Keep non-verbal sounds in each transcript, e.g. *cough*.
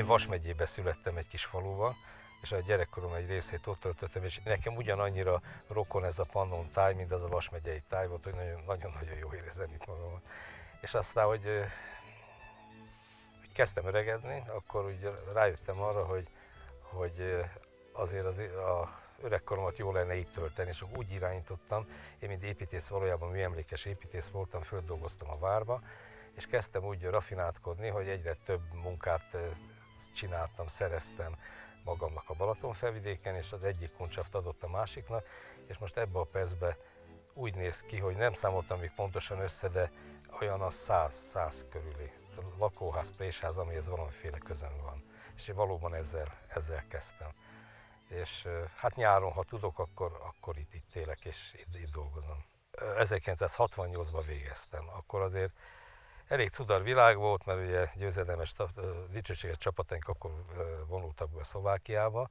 Én Vas megyébe születtem egy kis faluba, és a gyerekkorom egy részét ott töltöttem, és nekem ugyanannyira rokon ez a Pannon táj, mint az a Vas megyei táj volt, hogy nagyon-nagyon jó érezem itt magamat. És aztán, hogy, hogy kezdtem öregedni, akkor úgy rájöttem arra, hogy, hogy azért az, a öregkoromat jó lenne itt tölteni, és úgy irányítottam, én mint építész valójában műemlékes építész voltam, földolgoztam a várba, és kezdtem úgy rafináltkodni, hogy egyre több munkát csináltam, szereztem magamnak a Balaton felvidéken, és az egyik kuncsaft adott a másiknak, és most ebbe a percbe úgy néz ki, hogy nem számoltam még pontosan össze, de olyan a száz, száz körüli a lakóház, présház, amihez valamiféle közön van. És én valóban ezzel, ezzel kezdtem. És hát nyáron, ha tudok, akkor, akkor itt, itt élek és itt, itt dolgozom. 1968-ban végeztem, akkor azért elég cudar világ volt, mert ugye győzedelmes, dicsőséges csapataink akkor vonultak be Szlovákiába,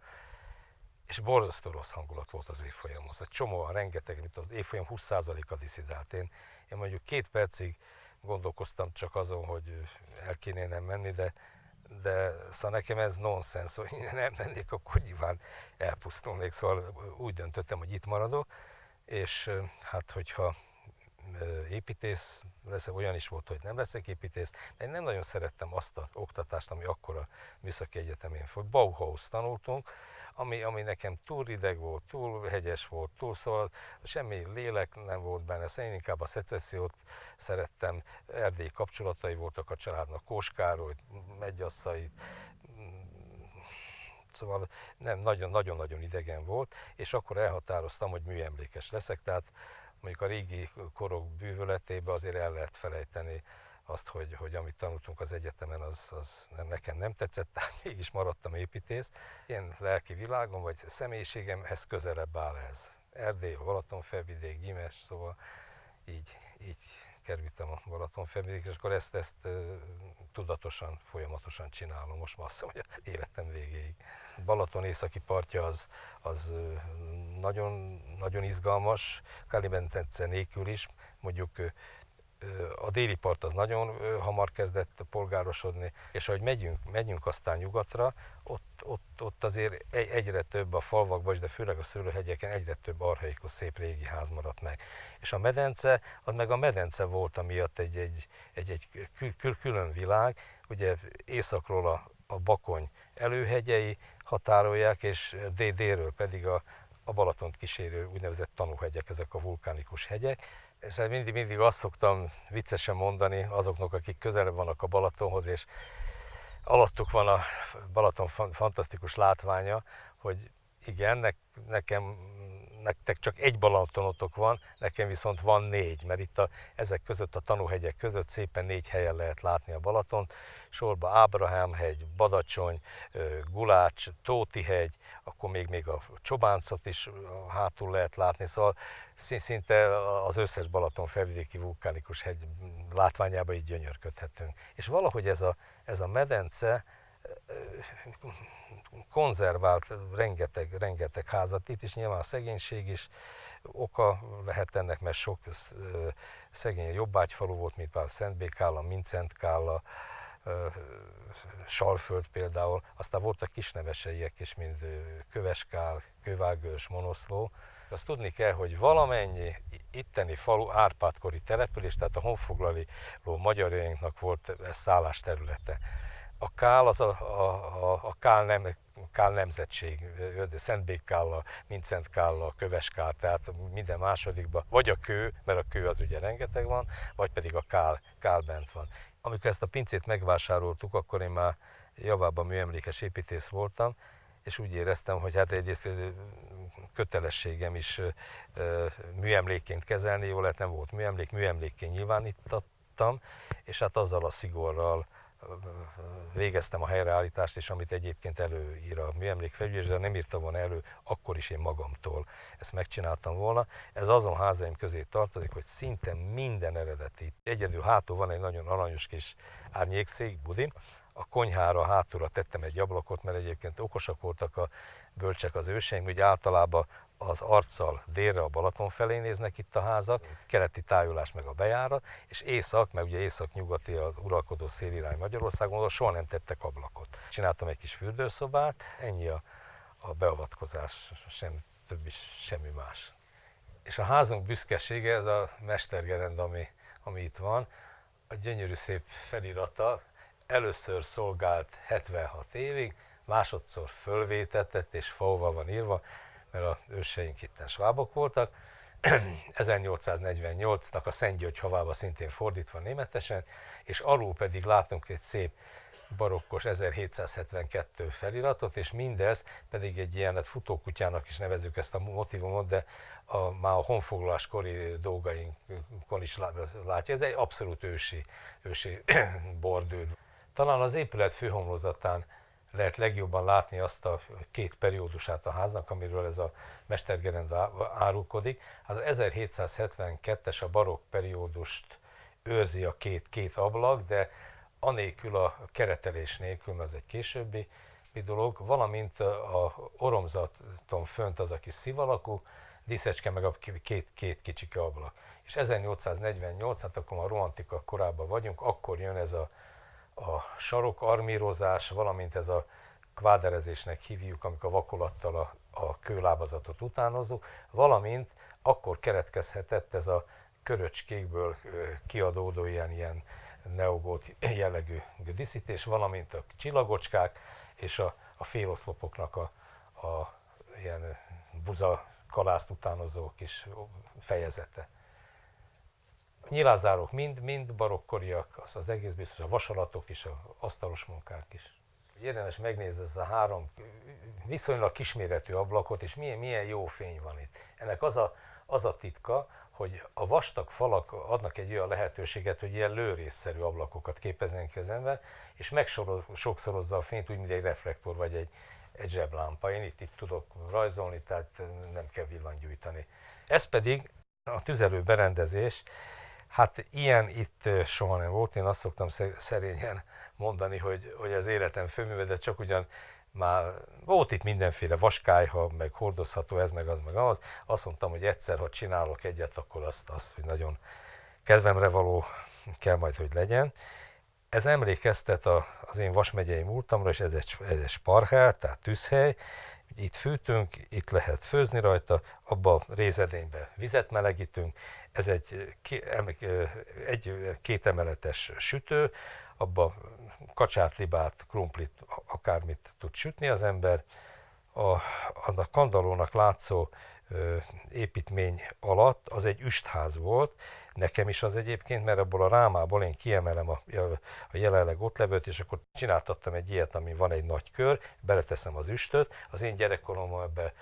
és borzasztó rossz hangulat volt az évfolyamhoz. Egy csomóan, rengeteg, mint az évfolyam 20%-a diszidált. Én, én mondjuk két percig gondolkoztam csak azon, hogy el kéne nem menni, de, de szóval nekem ez nonsens, hogy én nem mennék, akkor nyilván elpusztulnék, szóval úgy döntöttem, hogy itt maradok, és hát hogyha építész leszek, olyan is volt, hogy nem leszek építész, de én nem nagyon szerettem azt az oktatást, ami akkor a Műszaki Egyetemén volt. Bauhaus tanultunk, ami, ami nekem túl rideg volt, túl hegyes volt, túl szóval semmi lélek nem volt benne, szóval én inkább a szecessziót szerettem, erdélyi kapcsolatai voltak a családnak, Kóskároly, Megyasszai, szóval nem, nagyon-nagyon idegen volt, és akkor elhatároztam, hogy műemlékes leszek, tehát mondjuk a régi korok bűvöletébe azért el lehet felejteni azt, hogy, hogy amit tanultunk az egyetemen, az, az nekem nem tetszett, *laughs* tehát mégis maradtam építész. Én lelki világom, vagy személyiségemhez közelebb áll ez. Erdély, Balatonfelvidék, Gyimes, szóval így, így kerültem a Balatonfelvidékre, és akkor ezt, ezt tudatosan, folyamatosan csinálom. Most már azt mondom, hogy életem végéig. Balaton északi partja az, az nagyon, nagyon izgalmas, Kalibentence nélkül is. Mondjuk a déli part az nagyon hamar kezdett polgárosodni, és ahogy megyünk, megyünk aztán nyugatra, ott, ott, ott azért egyre több a falvakban, de főleg a szőlőhegyeken egyre több arhaikus szép régi ház maradt meg. És a medence, az meg a medence volt amiatt egy, egy, egy, egy kül, külön világ, ugye északról a, a Bakony előhegyei határolják, és délről pedig a, a Balatont kísérő úgynevezett tanúhegyek, ezek a vulkánikus hegyek, és hát mindig, mindig azt szoktam viccesen mondani azoknak, akik közelebb vannak a Balatonhoz, és alattuk van a Balaton fantasztikus látványa, hogy igen, ne, nekem nektek csak egy Balatonotok van, nekem viszont van négy, mert itt a, ezek között a tanúhegyek között szépen négy helyen lehet látni a Balaton. Sorba Ábrahám hegy, Badacsony, Gulács, Tóti hegy, akkor még, még a Csobáncot is hátul lehet látni, szóval szinte az összes Balaton felvidéki vulkánikus hegy látványába így gyönyörködhetünk. És valahogy ez a, ez a medence konzervált rengeteg, rengeteg házat. Itt is nyilván a szegénység is oka lehet ennek, mert sok szegény jobbágyfalu volt, mint például Szentbékálla, Mincentkálla, Salföld például, aztán voltak kisneveseiek is, mint Köveskál, Kövágős, Monoszló. Azt tudni kell, hogy valamennyi itteni falu árpádkori település, tehát a honfoglaló magyarjainknak volt ez szállás területe a Kál az a, a, a, a Kál, nem, Kál nemzetség, Szentbékkállal, Mincentkállal, Köveskál, tehát minden másodikban, vagy a kő, mert a kő az ugye rengeteg van, vagy pedig a Kál, Kál bent van. Amikor ezt a pincét megvásároltuk, akkor én már javában műemlékes építész voltam, és úgy éreztem, hogy hát egyrészt kötelességem is műemlékként kezelni, jó lett nem volt műemlék, műemlékként nyilvánítottam, és hát azzal a szigorral, végeztem a helyreállítást is, amit egyébként előír a műemlékfelügyelés, de nem írta volna elő, akkor is én magamtól ezt megcsináltam volna. Ez azon házaim közé tartozik, hogy szinte minden eredeti. Egyedül hátul van egy nagyon aranyos kis árnyékszék, budi, a konyhára hátulra tettem egy ablakot, mert egyébként okosak voltak a bölcsek az őseim, hogy általában az arccal délre a Balaton felé néznek itt a házak, keleti tájolás meg a bejárat, és észak, meg ugye észak-nyugati az uralkodó szélirány Magyarországon, oda soha nem tettek ablakot. Csináltam egy kis fürdőszobát, ennyi a, a beavatkozás, sem, többi, semmi más. És a házunk büszkesége, ez a mestergerend, ami, ami itt van, a gyönyörű szép felirata, először szolgált 76 évig, másodszor fölvétetett és faóval van írva, mert a őseink itten svábok voltak. *clears throat* 1848-nak a Szent György havába szintén fordítva németesen, és alul pedig látunk egy szép barokkos 1772 feliratot, és mindez pedig egy ilyen hát futókutyának is nevezük ezt a motivumot, de a, már a honfoglaláskori dolgainkon is látja. Ez egy abszolút ősi, ősi *clears throat* bordőr. Talán az épület főhomlózatán lehet legjobban látni azt a két periódusát a háznak, amiről ez a mestergerend árulkodik. Hát az 1772-es a barokk periódust őrzi a két, két ablak, de anélkül a keretelés nélkül, mert az egy későbbi dolog, valamint a oromzaton fönt az a kis szivalakú, diszecske meg a két, két kicsike ablak. És 1848, hát akkor a romantika korában vagyunk, akkor jön ez a a sarokarmírozás, valamint ez a kváderezésnek hívjuk, amikor vakolattal a, a kőlábazatot utánozzuk, valamint akkor keretkezhetett ez a köröcskékből kiadódó ilyen, ilyen neogót jellegű díszítés, valamint a csillagocskák és a, a féloszlopoknak a, a ilyen buza kalászt utánozó kis fejezete nyilázárok mind, mind barokkoriak, az, az egész biztos, a vasalatok is, a asztalos munkák is. Érdemes megnézni ez a három viszonylag kisméretű ablakot, és milyen, milyen jó fény van itt. Ennek az a, az a titka, hogy a vastag falak adnak egy olyan lehetőséget, hogy ilyen lőrészszerű ablakokat képezzenek az ember, és megsokszorozza a fényt úgy, mint egy reflektor vagy egy, egy zseblámpa. Én itt, itt tudok rajzolni, tehát nem kell villanygyújtani. Ez pedig a tüzelő berendezés, Hát ilyen itt soha nem volt, én azt szoktam szerényen mondani, hogy, hogy az életem főműve, de csak ugyan már volt itt mindenféle vaskályha, meg hordozható ez, meg az, meg az. Azt mondtam, hogy egyszer, ha csinálok egyet, akkor azt, azt hogy nagyon kedvemre való kell majd, hogy legyen. Ez emlékeztet a, az én vasmegyei múltamra, és ez egy, ez egy sparhel, tehát tűzhely, itt fűtünk, itt lehet főzni rajta, abba a rézedénybe vizet melegítünk, ez egy, egy kétemeletes sütő, abba kacsát, libát, krumplit, akármit tud sütni az ember. A, a kandalónak látszó építmény alatt az egy üstház volt, nekem is az egyébként, mert abból a rámából én kiemelem a, a jelenleg ott levőt, és akkor csináltattam egy ilyet, ami van egy nagy kör, beleteszem az üstöt, az én gyerekkoromban ebbe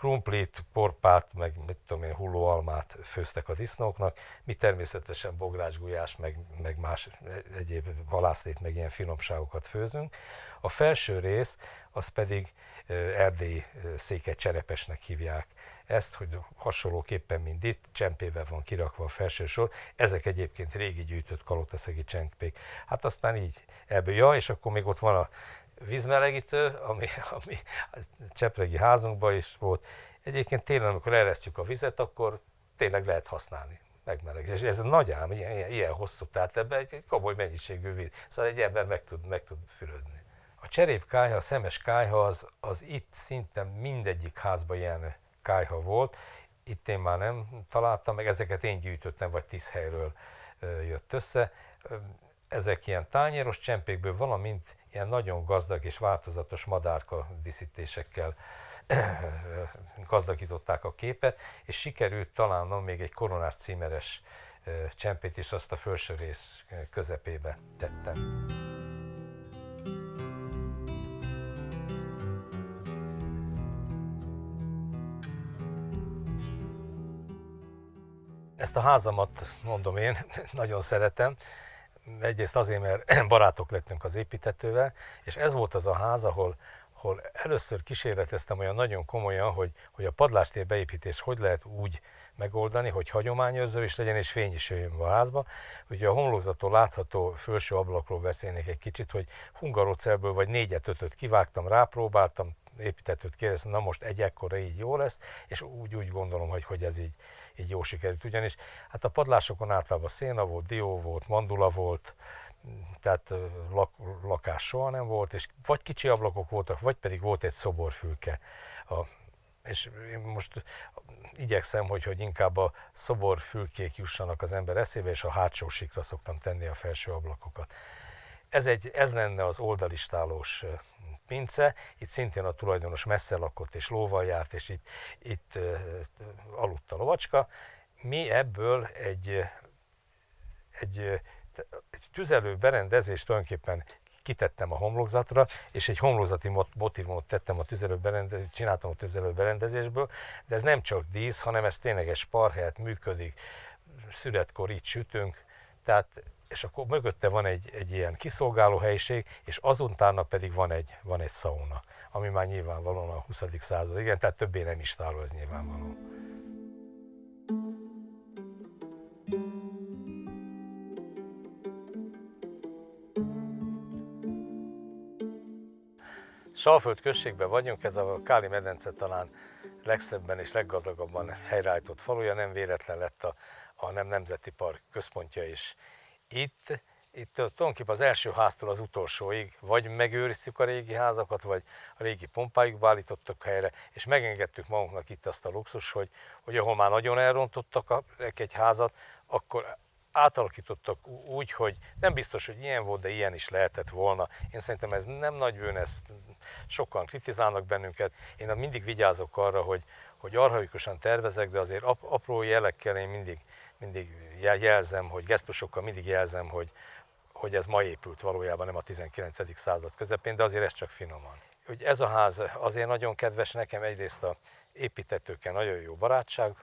krumplit, porpát, meg mit tudom én, hullóalmát főztek a disznóknak, mi természetesen bográcsgulyás, meg, meg más egyéb halászlét, meg ilyen finomságokat főzünk. A felső rész, az pedig erdélyi széket cserepesnek hívják ezt, hogy hasonlóképpen, mint itt, csempével van kirakva a felső sor. Ezek egyébként régi gyűjtött kalotaszegi csempék. Hát aztán így ebből, ja, és akkor még ott van a vízmelegítő, ami, ami a csepregi házunkban is volt. Egyébként télen, amikor eresztjük a vizet, akkor tényleg lehet használni megmelegítés. Ez nagy ám, ilyen, ilyen, ilyen hosszú, tehát ebben egy, egy komoly mennyiségű víz. Szóval egy ember meg tud, meg tud fürödni. A cserépkályha, a szemes kályha az, az itt szinte mindegyik házban ilyen kályha volt. Itt én már nem találtam, meg ezeket én gyűjtöttem, vagy tíz helyről jött össze. Ezek ilyen tányéros csempékből, valamint ilyen nagyon gazdag és változatos madárka díszítésekkel *clears throat* gazdagították a képet, és sikerült találnom még egy koronás címeres csempét is, azt a felső rész közepébe tettem. Ezt a házamat, mondom én, *laughs* nagyon szeretem. Egyrészt azért, mert *clears throat* barátok lettünk az építetővel, és ez volt az a ház, ahol, ahol először kísérleteztem olyan nagyon komolyan, hogy, hogy a padlástér beépítés hogy lehet úgy megoldani, hogy hagyományőrző is legyen, és fény is jöjjön a házba. Ugye a homlokzattól látható felső ablakról beszélnék egy kicsit, hogy hungarocelből vagy négyet, ötöt kivágtam, rápróbáltam, építetőt kérdeztem, na most egy ekkora így jó lesz, és úgy, úgy gondolom, hogy, hogy ez így, így jó sikerült. Ugyanis hát a padlásokon általában széna volt, dió volt, mandula volt, tehát lak, lakás soha nem volt, és vagy kicsi ablakok voltak, vagy pedig volt egy szoborfülke. A, és én most igyekszem, hogy, hogy inkább a szoborfülkék jussanak az ember eszébe, és a hátsó sikra szoktam tenni a felső ablakokat. Ez, egy, ez lenne az oldalistálós pince, itt szintén a tulajdonos messze lakott és lóval járt, és itt, itt uh, aludt a lovacska. Mi ebből egy, egy, egy tüzelő berendezést tulajdonképpen kitettem a homlokzatra, és egy homlokzati motivumot tettem a tüzelő berendezésből, csináltam a tüzelő berendezésből, de ez nem csak dísz, hanem ez tényleg egy sparhelyet működik, születkor itt sütünk, tehát és akkor mögötte van egy, egy ilyen kiszolgáló helyiség, és azontána pedig van egy, van egy szauna, ami már nyilvánvalóan a 20. század, igen, tehát többé nem is tárol, ez nyilvánvaló. Salföld községben vagyunk, ez a Káli medence talán legszebben és leggazdagabban helyreállított faluja, nem véletlen lett a, a Nem Nemzeti Park központja is itt, itt tulajdonképpen az első háztól az utolsóig vagy megőriztük a régi házakat, vagy a régi pompájukba állítottak helyre, és megengedtük magunknak itt azt a luxus, hogy, hogy ahol már nagyon elrontottak egy házat, akkor átalakítottak úgy, hogy nem biztos, hogy ilyen volt, de ilyen is lehetett volna. Én szerintem ez nem nagy bűn, ezt sokan kritizálnak bennünket. Én mindig vigyázok arra, hogy, hogy arhaikusan tervezek, de azért apró jelekkel én mindig, mindig jelzem, hogy gesztusokkal mindig jelzem, hogy, hogy ez ma épült valójában, nem a 19. század közepén, de azért ez csak finoman. Hogy ez a ház azért nagyon kedves nekem, egyrészt a építetőkkel nagyon jó barátság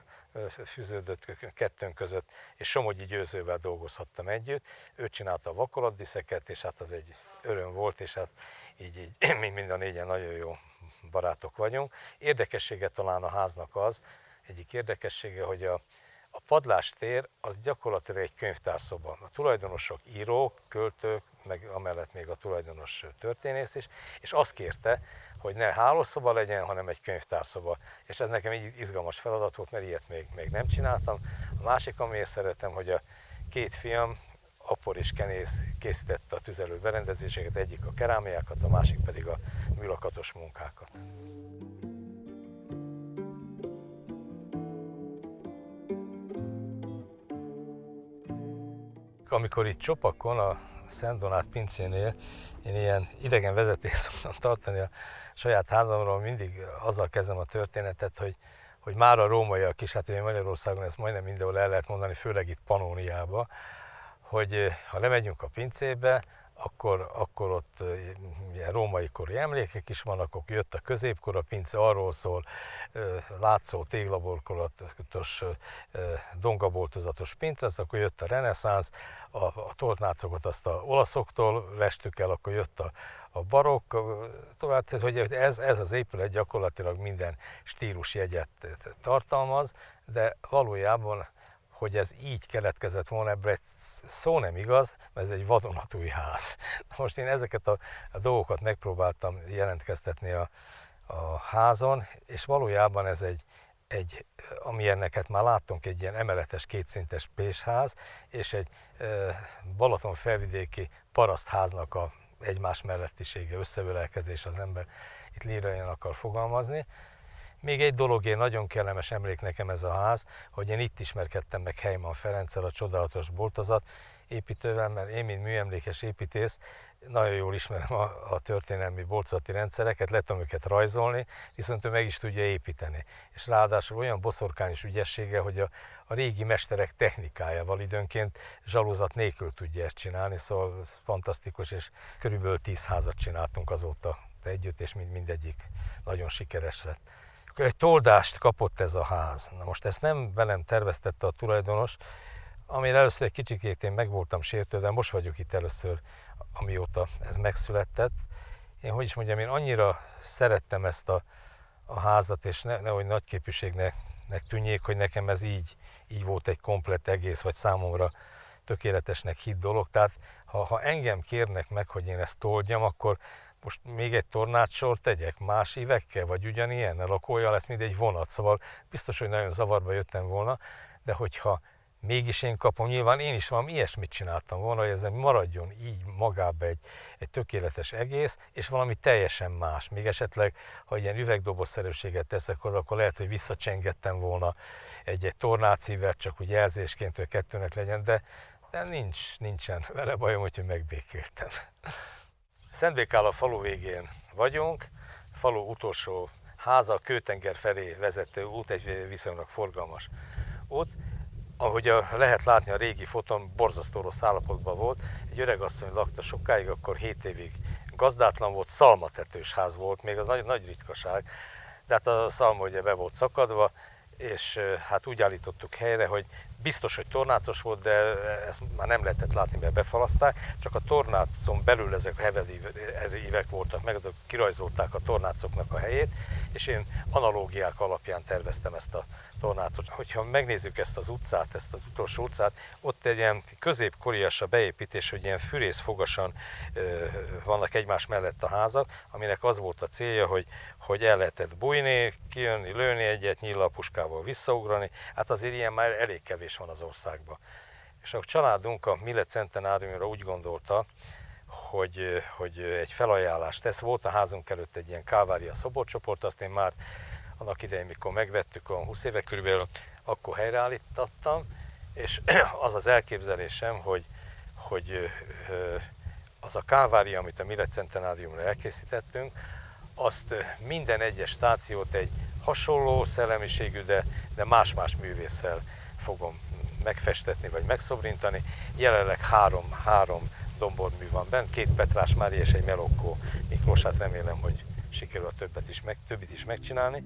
fűződött kettőnk között, és Somogyi Győzővel dolgozhattam együtt. Ő csinálta a vakolatdiszeket, és hát az egy öröm volt, és hát így, így *clears throat* mind a négyen nagyon jó barátok vagyunk. Érdekessége talán a háznak az, egyik érdekessége, hogy a, a padlástér az gyakorlatilag egy könyvtárszoba. A tulajdonosok írók, költők, meg amellett még a tulajdonos történész is, és azt kérte, hogy ne hálószoba legyen, hanem egy könyvtárszoba. És ez nekem egy izgalmas feladat volt, mert ilyet még, még nem csináltam. A másik, amiért szeretem, hogy a két fiam, Apor és Kenész készítette a tüzelő berendezéseket, egyik a kerámiákat, a másik pedig a műlakatos munkákat. Amikor itt Csopakon, a Szent Donát pincénél én ilyen idegen vezetést *laughs* szoktam tartani a saját házamról, mindig azzal kezdem a történetet, hogy, hogy már a rómaiak is, hát ugye Magyarországon ezt majdnem mindenhol el lehet mondani, főleg itt Panóniába, hogy ha lemegyünk a pincébe, akkor, akkor ott ilyen római kori emlékek is vannak, akkor jött a középkor, a pince arról szól, látszó téglaborkolatos, dongaboltozatos pince, az akkor jött a reneszánsz, a, a toltnácokat azt a olaszoktól lestük el, akkor jött a, a barokk, tovább, hogy ez, ez az épület gyakorlatilag minden stílusjegyet tartalmaz, de valójában hogy ez így keletkezett volna, ebből egy szó nem igaz, mert ez egy vadonatúj ház. Most én ezeket a, a dolgokat megpróbáltam jelentkeztetni a, a házon, és valójában ez egy, egy, amilyeneket már láttunk, egy ilyen emeletes kétszintes pésház, és egy e, Balaton felvidéki parasztháznak a egymás mellettisége, összeölelkezés az ember itt lírajan akar fogalmazni. Még egy dolog, nagyon kellemes emlék nekem ez a ház, hogy én itt ismerkedtem meg Heimann Ferenccel, a csodálatos boltozat építővel, mert én, mint műemlékes építész, nagyon jól ismerem a, a történelmi boltozati rendszereket, le tudom őket rajzolni, viszont ő meg is tudja építeni. És ráadásul olyan boszorkányos ügyessége, hogy a, a régi mesterek technikájával időnként zsalózat nélkül tudja ezt csinálni, szóval fantasztikus, és körülbelül tíz házat csináltunk azóta együtt, és mind, mindegyik nagyon sikeres lett egy toldást kapott ez a ház. Na most ezt nem velem terveztette a tulajdonos, amire először egy kicsikét én meg voltam sértődve, most vagyok itt először, amióta ez megszületett. Én hogy is mondjam, én annyira szerettem ezt a, a házat, és ne, nehogy nagyképűségnek tűnjék, hogy nekem ez így, így volt egy komplet egész, vagy számomra tökéletesnek hit dolog. Tehát ha, ha engem kérnek meg, hogy én ezt toldjam, akkor most még egy tornácsor tegyek más évekkel, vagy ugyanilyen, lakója lesz, mint egy vonat, szóval biztos, hogy nagyon zavarba jöttem volna, de hogyha mégis én kapom, nyilván én is valami ilyesmit csináltam volna, hogy ez maradjon így magába egy, egy tökéletes egész, és valami teljesen más. Még esetleg, ha ilyen üvegdobozszerűséget teszek hozzá, akkor lehet, hogy visszacsengettem volna egy-egy tornácívet, csak úgy jelzésként, hogy kettőnek legyen, de, de nincs, nincsen vele bajom, hogy megbékéltem. Szentbékál a falu végén vagyunk, falu utolsó háza, Kőtenger felé vezető út, egy viszonylag forgalmas út, ahogy a, lehet látni a régi fotón, borzasztó rossz állapotban volt. Egy öregasszony lakta sokáig, akkor 7 évig gazdátlan volt, szalmatetős ház volt, még az nagy, nagy ritkaság. De hát a szalma ugye be volt szakadva, és hát úgy állítottuk helyre, hogy biztos, hogy tornácos volt, de ezt már nem lehetett látni, mert befalaszták, csak a tornácon belül ezek a hevedívek voltak meg, azok kirajzolták a tornácoknak a helyét, és én analógiák alapján terveztem ezt a tornácot. Hogyha megnézzük ezt az utcát, ezt az utolsó utcát, ott egy ilyen középkorias a beépítés, hogy ilyen fűrészfogasan vannak egymás mellett a házak, aminek az volt a célja, hogy, hogy el lehetett bújni, kijönni, lőni egyet, puskával visszaugrani, hát azért ilyen már elég kevés van az országban. És a családunk a Millet Centenáriumra úgy gondolta, hogy, hogy egy felajánlást tesz. Volt a házunk előtt egy ilyen Kálvária szoborcsoport, azt én már annak idején, mikor megvettük, olyan 20 éve körülbelül, akkor helyreállítottam, és *clears throat* az az elképzelésem, hogy, hogy az a kávária, amit a Millet Centenáriumra elkészítettünk, azt minden egyes stációt egy hasonló szellemiségű, de, de más-más művésszel fogom megfestetni vagy megszobrintani. Jelenleg három, három dombormű van benne, két Petrás Mári és egy Melokkó Miklós, hát remélem, hogy sikerül a többet is meg, többit is megcsinálni.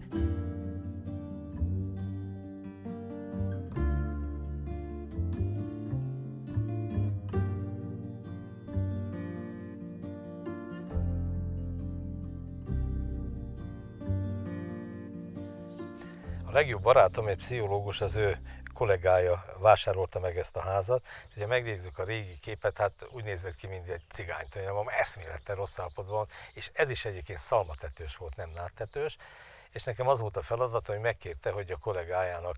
Legjobb barátom, egy pszichológus, az ő kollégája vásárolta meg ezt a házat, és ha megnézzük a régi képet, hát úgy nézett ki, mint egy cigányt, hogy eszméletlen rossz állapotban, és ez is egyébként szalmatetős volt, nem náttetős, és nekem az volt a feladat, hogy megkérte, hogy a kollégájának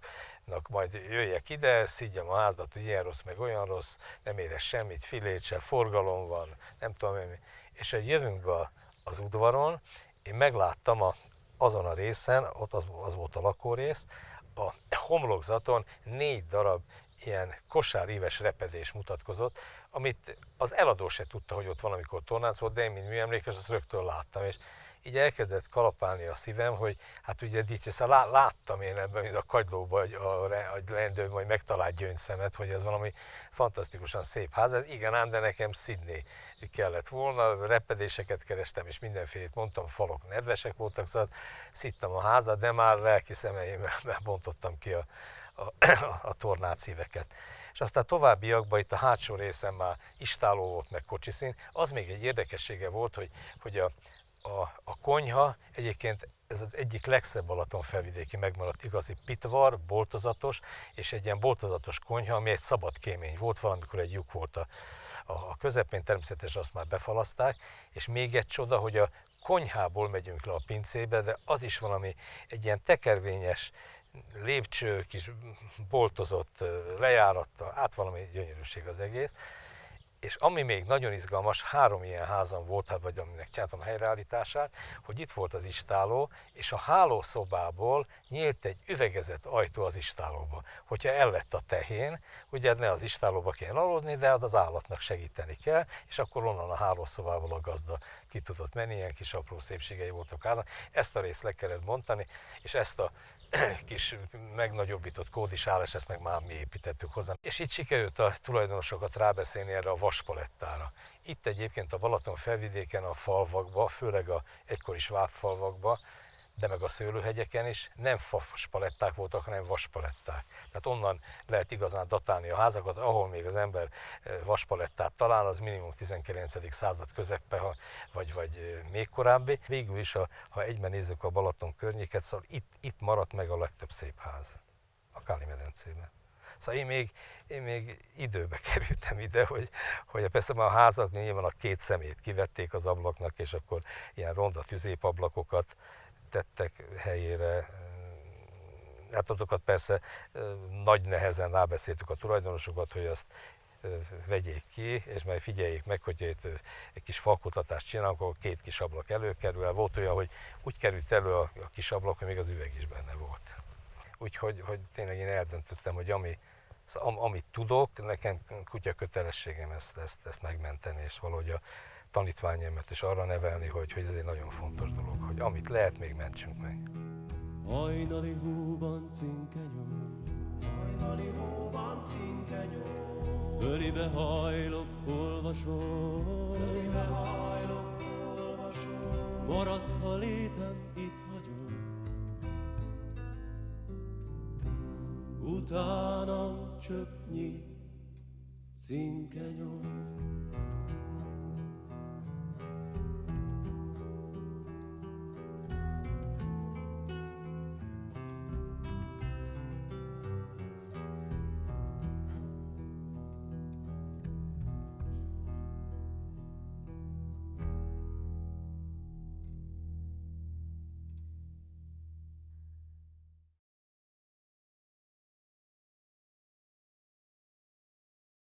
majd jöjjek ide, szígyem a házat, hogy ilyen rossz, meg olyan rossz, nem érez semmit, filét se, forgalom van, nem tudom mi. És hogy jövünk be az udvaron, én megláttam a, azon a részen, ott az, az volt a lakórész, a homlokzaton négy darab ilyen kosáríves repedés mutatkozott, amit az eladó se tudta, hogy ott valamikor tornász volt, de én, mint műemlékes, azt rögtön láttam, és így elkezdett kalapálni a szívem, hogy hát ugye dicsész, lá, láttam én ebben, mint a kagylóban, hogy a, a lendő majd megtalált gyöngyszemet, hogy ez valami fantasztikusan szép ház. Ez igen ám, de nekem Sydney kellett volna, repedéseket kerestem, és mindenfélét mondtam, falok nedvesek voltak, szóval szittem a házat, de már lelki szemeimmel *laughs* bontottam ki a, a, a tornácíveket és aztán továbbiakban itt a hátsó részen már istáló volt, meg kocsiszín. Az még egy érdekessége volt, hogy, hogy a, a, a konyha. Egyébként ez az egyik legszebb Balaton felvidéki megmaradt igazi pitvar, boltozatos, és egy ilyen boltozatos konyha, ami egy szabad kémény volt, valamikor egy lyuk volt a, a közepén, természetesen azt már befalaszták, és még egy csoda, hogy a konyhából megyünk le a pincébe, de az is valami egy ilyen tekervényes lépcső, kis boltozott lejárattal, át valami gyönyörűség az egész. És ami még nagyon izgalmas, három ilyen házam volt, hát vagy aminek csináltam a helyreállítását, hogy itt volt az istáló, és a hálószobából nyílt egy üvegezett ajtó az istálóba. Hogyha el lett a tehén, ugye ne az istálóba kell aludni, de az állatnak segíteni kell, és akkor onnan a hálószobából a gazda ki tudott menni, ilyen kis apró szépségei voltak házak. Ezt a részt le kellett bontani, és ezt a *clears throat* kis megnagyobbított kódisálás, ezt meg már mi építettük hozzá. És itt sikerült a tulajdonosokat rábeszélni erre a vaspalettára. Itt egyébként a Balaton felvidéken, a falvakba, főleg a egykori svábfalvakba, de meg a szőlőhegyeken is nem faspaletták voltak, hanem vaspaletták. Tehát onnan lehet igazán datálni a házakat, ahol még az ember vaspalettát talál, az minimum 19. század közepe, vagy, vagy eh, még korábbi. Végül is, ha, ha egyben nézzük a Balaton környéket, szóval itt, itt maradt meg a legtöbb szép ház a Káli medencében. Szóval én még, én még időbe *laughs* kerültem ide, hogy, hogy persze már a házak nyilván a két szemét kivették az ablaknak, és akkor ilyen ronda tüzépablakokat tettek helyére. Hát azokat persze nagy nehezen rábeszéltük a tulajdonosokat, hogy azt vegyék ki, és majd figyeljék meg, hogy itt egy kis falkutatást csinálunk, akkor két kis ablak előkerül. Volt olyan, hogy úgy került elő a, kis ablak, hogy még az üveg is benne volt. Úgyhogy hogy tényleg én eldöntöttem, hogy ami, am, amit tudok, nekem kutya kötelességem ezt, ezt, ezt megmenteni, és valahogy a tanítványaimat is arra nevelni, hogy, hogy ez egy nagyon fontos dolog, hogy amit lehet, még mentsünk meg. Hajnali hóban cinkenyom, Hajnali hóban cinkenyó, fölibe hajlok, olvasom. fölébe hajlok, olvasom. Maradt, ha létem, itt hagyom. Utánam csöpnyi cinkenyom.